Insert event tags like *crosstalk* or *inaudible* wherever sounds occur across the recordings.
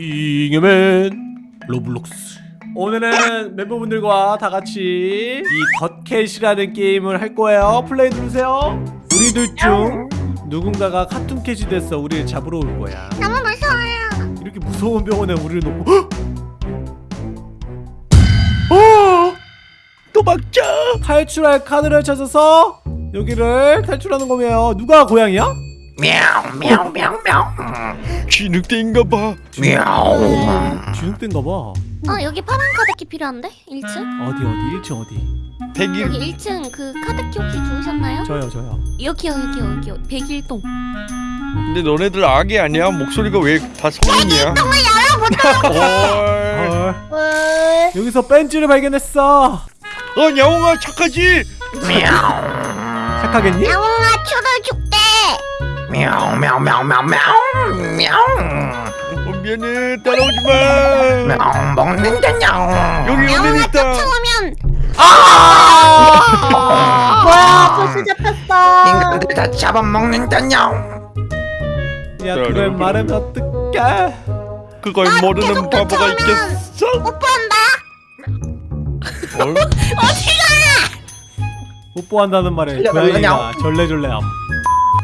잉여맨 로블록스 오늘은 멤버분들과 다 같이 이 The Cat이라는 게임을 할 거예요 플레이 누르세요 우리들 중 누군가가 Cartoon Cat이 됐어 우리를 잡으러 올 거야 너무 무서워요. 이렇게 무서운 병원에 우리를 놓고 헉! 어! 도망쳐 탈출할 카드를 찾아서 여기를 탈출하는 거예요 누가 고양이야? 미야옹 미야옹 미야옹 미야옹 쥐늑대인가 봐. 미야옹 쥐늑대인가 봐아 여기 파란 카드키 필요한데? 1층? 어디 어디? 1층 어디? 101 여기 1층 그 카드키 혹시 주우셨나요? 저요 저요. 여기요 여기요 여기요. 101동. 근데 너네들 악이 아니야? 목소리가 왜 다 성인이야? 101동을 열어보자 여기서 벤츠를 발견했어. 어 야옹아 착하지? 착하겠니? 야옹아 초를 줄 미옹 미옹 미옹 미옹 미옹 미옹 어, 미안해. 따라오지 마. 미옹 먹는다냐 여기 오늘 있다. 쫓아오면 아! *laughs* 뭐야 벌써 잡혔어. 인간들 다 잡아먹는다냐 야 그걸 말하면 어떡해? 그걸 모르는 바보가 있겠어? 뽀뽀한다. 어디 가 뽀뽀한다는 말에 고양이가 절레절레함.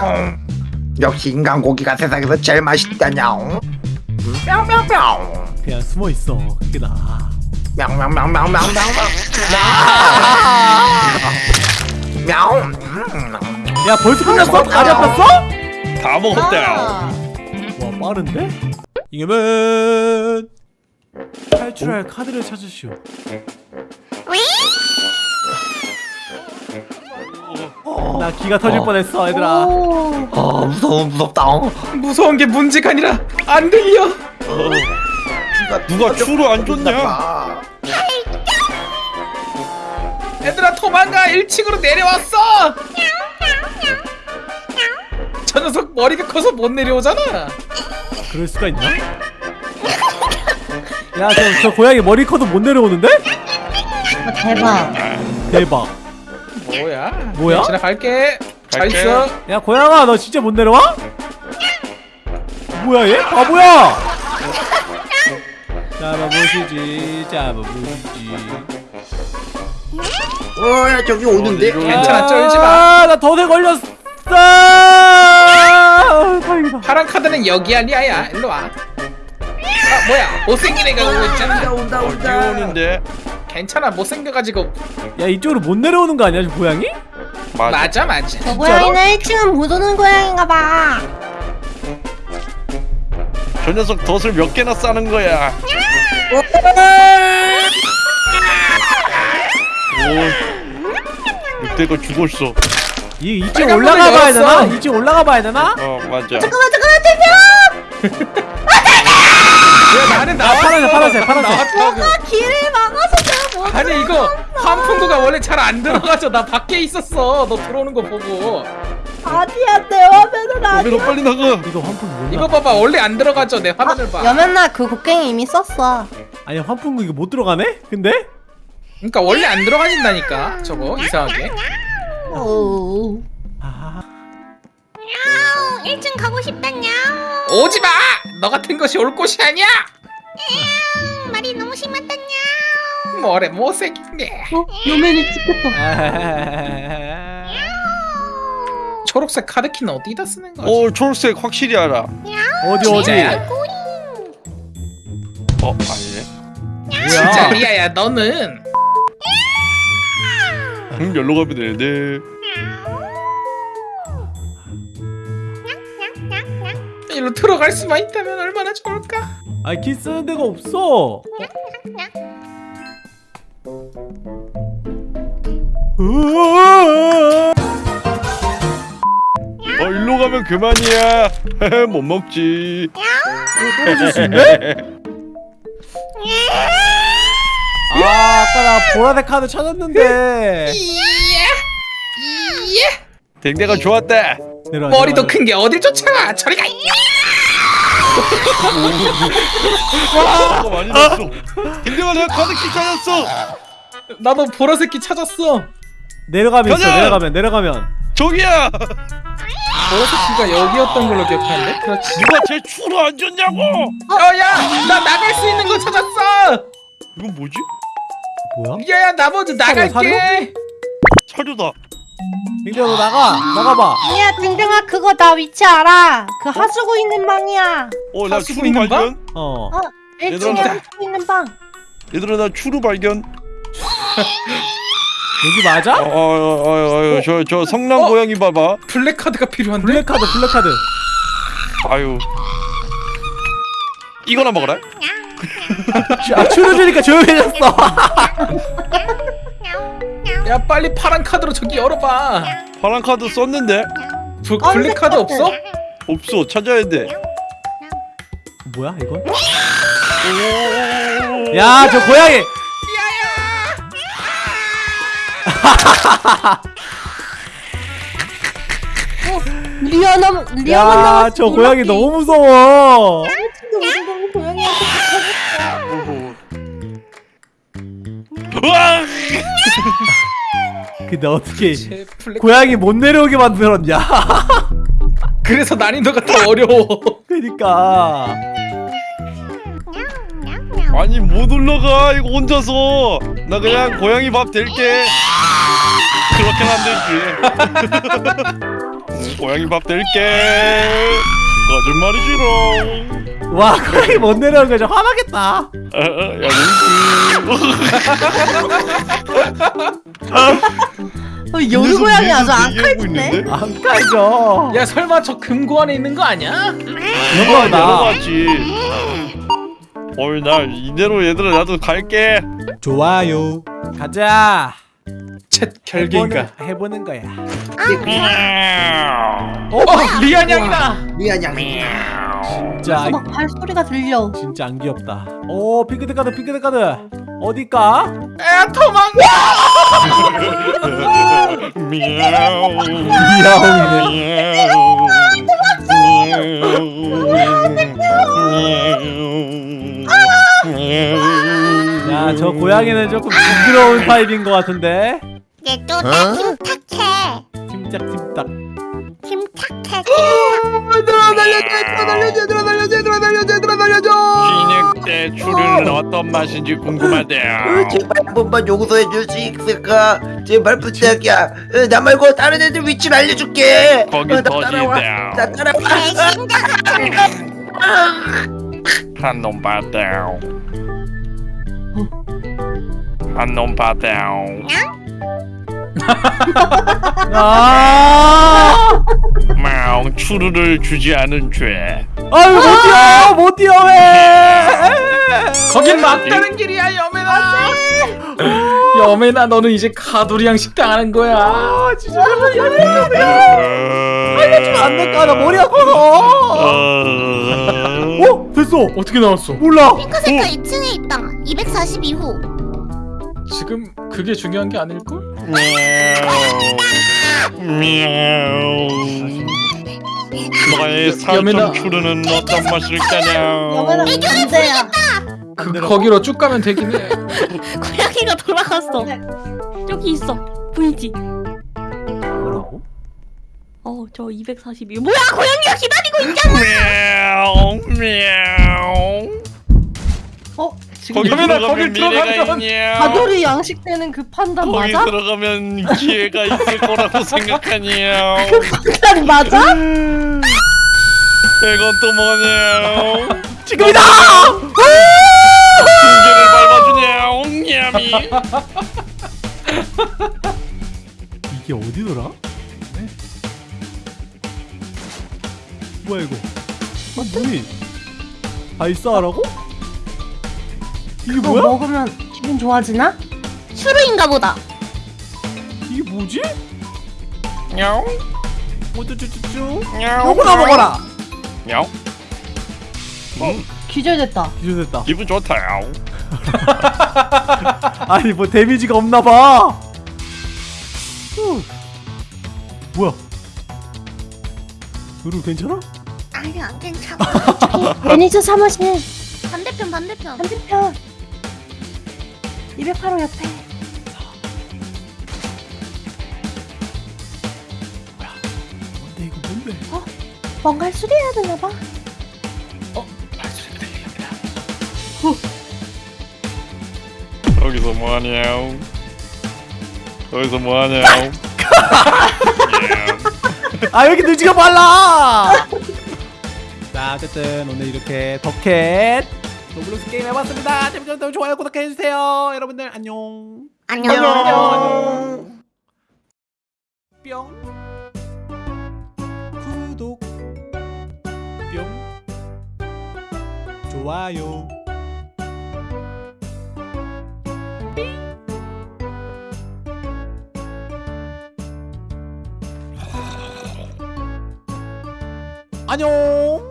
뿅 역시 인간 고기가 세상에서 제일 맛있다냐옹 뿅뿅뿅 그냥 숨어 있어 그게 뿅뿅뿅뿅뿅뿅. 야 벌써 끝났어? 다리 아팠어? 다 먹었대요 와 빠른데? 이겨면 탈출할 카드를 찾으시오 나 기가 터질 어. 뻔했어 얘들아 오. 아 무서워 무섭다 무서운 게 문제가 아니라 안 들려. 누가 추를 안 줬냐? 아, 얘들아 도망가 1층으로 내려왔어. 저 녀석 머리가 커서 못 내려오잖아. 그럴 수가 있나? 야저 저 고양이 머리 커도 못 내려오는데? 아, 대박 대박 뭐야? 뭐야? 지나갈게. 잘 갈게. 있어. 야 고양아 너 진짜 못 내려와? 뭐야 얘? 바보야! 잡아보시지 잡아보시지 어야 저기 오는데 괜찮아, 쫄지 마. 나 덫에 걸렸어 아, 다행이다 파란 카드는 여기 아니야, 야. 일로 와. 아 뭐야? 못생긴 애가 오고 있잖아. 온다 어디 오는데? 괜찮아, 못생겨가지고 야 이쪽으로 못 내려오는 거 아니야 저 고양이? 맞아 맞아, 맞아. 저 고양이는 1층은 못 오는 고양인가 봐 저 녀석 덫을 몇 개나 싸는 거야 오 늑대가 죽었어 이 이쪽 빨간 올라가 문을 봐야 되나? 열었어. 이쪽 올라가 봐야 되나? 어 맞아 잠깐만 잠깐만 대표 야, 나는 아 나왔어. 파란색 파란색 파란색 나왔다고. 길을 막 못 아니 이거 환풍구가 원래 잘 안 들어가죠. 나 밖에 있었어. 너 들어오는 거 보고. 아니야 내 화면은 아니야 여기로 빨리 나가 이거 환풍기 몰라 이거 봐봐. 원래 안 들어가죠. 내 화면을 봐. 여면날 그 곡괭이 이미 썼어 아니 환풍기 이거 못 들어가네? 근데? 그러니까 원래 안 들어가진다니까. 저거 이상하게. 오. 아 야옹 1층 가고 싶다 냐. 오지 마. 너 같은 것이 올 곳이 아니야. 음, 말이 너무 심하다 냐. 뭐래 못생긴 게. 어? 여면이 찍혔다 아. *laughs* 초록색 카드키는 어디다 쓰는 거지? 오 초록색 확실히 알아 어디 어디? 어 아니네 진짜 리아야 너는 음 열로 가면 되는데 일로 들어갈 수만 있다면 얼마나 좋을까? 아니 키 쓰는 데가 없어 어 일로 가면 그만이야. *laughs* 못 먹지. 아 아까 나 보라색 카드 찾았는데 댕댕아 좋았다. 내려와, 머리도. 큰 게 어딜 쫓아 저리 가 아, 많이 났어. 댕댕아 내가 카드키 찾았어. 나도 보라색 키 찾았어 내려가면 있어! 내려가면 내려가면 저기야. 보라색 키가 여기였던 걸로 기억하는데 그렇지 누가 제 추로 안 줬냐고. 어야 나 나갈 수 있는 거 찾았어 이건 뭐지? 뭐야? 야야 나 먼저 나갈게 사료다. 민규야 너 나가 나가봐 야 댕댕아 그거 나 위치 알아 그 하수구 있는 방이야 어, 나 하수구 추루 있는 발견. 어 1층에 얘들아, 하수구 있는 방 얘들아 나 추루 발견. *laughs* 여기 맞아? 어, 어, 어, 어, 어, 저, 저 성남 어? 고양이 봐봐. 블랙 카드가 필요한데 블랙카드 블랙카드 아유. 이거나 먹어라. 아 츄르 주니까 조용해졌어 *laughs* 야 빨리 파란 카드로 저기 열어봐 파란 카드 썼는데 브, black 카드 없어? 없어. 찾아야 돼. 뭐야 이건? 야저 고양이 리아나 리아만 야 남았어 저 고양이 너무 무서워. 우리 너무 고양이한테 으악! 근데 어떻게 고양이 못 내려오게 만들었냐? 그래서 난이도가 더 어려워. *laughs* 그니까 아니 못 올라가 이거 혼자서. 나 그냥 고양이 밥 될게. 그렇게는 안 되지. 응, *laughs* 고양이 밥 될게. 거짓말이지롱. 와 고양이 못 내려오는 거저 화나겠다. *laughs* 어, 어, 야 뭉치 어, 여우 고양이 아주 안 칼지네. 안 깔죠. 야 설마 저 금고 안에 있는 거 아니야? 이런 거다 내려갔지 어이 나 이대로 얘들아 나도 갈게. 좋아요. 가자. 챗 결계인가? 해보는, 해보는 거야. 어 리안 양이다. 미안 양 진짜 막 발소리가 들려. 진짜 안 귀엽다. 오 핑크색 카드 핑크색 카드. 어딜까? 야 도망가 미야옹 이야옹이네. 야 저 고양이는 조금 징그러운 타입인 것 같은데. 얘도 나 침착해. 팀짝 팀딱 침착해 얘들아 날려줘 얘들아 날려줘 얘들아 날려줘 얘들아 날려줘 얘들아 날려줘. 진액대 추루는 어떤 맛인지 궁금하대요. 어, 제발 한 번만 용서해 줄 수 있을까? 제발 부탁이야. 어, 나 말고 다른 애들 위치를 알려줄게. 거기 어, 나더 따라와. 지대요. 나 따라와. 한놈 봤대요 한놈 봤대요 아! 마옹 추루를 주지 않은 죄. 아유 못 뛰어 못 뛰어 왜? 거긴 막다른 길이야 여매나. 여매나 너는 이제 가두리양 식당 하는 거야. 아 진짜. 제발 열려주세요 알려주면 안 될까 나 머리가 커서 어? 됐어. 어떻게 나왔어? 몰라. 핑크색깔 2층에 있다. 242호 지금 그게 중요한 게 아닐걸? 너의. 살점 추루는 어떤 맛일 까냐 여매나 반대야 그, 거기로 쭉 가면 되긴 해 *laughs* 고양이가 돌아갔어 여기 있어 보이지? 뭐라고? 어저 242. 뭐야? 고양이가 기다리고 있잖아 어? 지금 거기 들어가면 거길 미래가 들어가면 있냐 가돌이 양식되는 그 판단 거기 맞아? 들어가면 기회가 있을 거라고 생각하냐 판단 맞아? 이건 또 뭐냐 지금이다 징계를 밟아주냐 옹냠이 이게 어디더라? 네? 뭐야 이거 아 문이 발사하라고? 이게 뭐야? 먹으면 기분 좋아지나? 슈르인가 보다. 이게 뭐지? 야옹. 우쭈쭈쭈쭈. 요거나 먹어라. 야옹. 기절됐다. 기절됐다. 기분 좋다 야옹. *laughs* 아니 뭐 데미지가 없나봐. 후. 뭐야? 누루 괜찮아? 아니 안 괜찮아. *laughs* 매니저 사무실. 반대편 반대편. 반대편 208호 옆에 뭔데 이거 뭔데? 뭔가 를 수리해야 되나 봐. 여기서 뭐하냐 여기서 뭐하냐 아 여기 눈치가 빨라? 자 어쨌든 오늘 이렇게 The Cat 로블록스 게임 해봤습니다. 재밌었다면 좋아요 구독해주세요. 여러분들 안녕. 안녕. 안녕. 뿅. 구독. 뿅. 좋아요. 안녕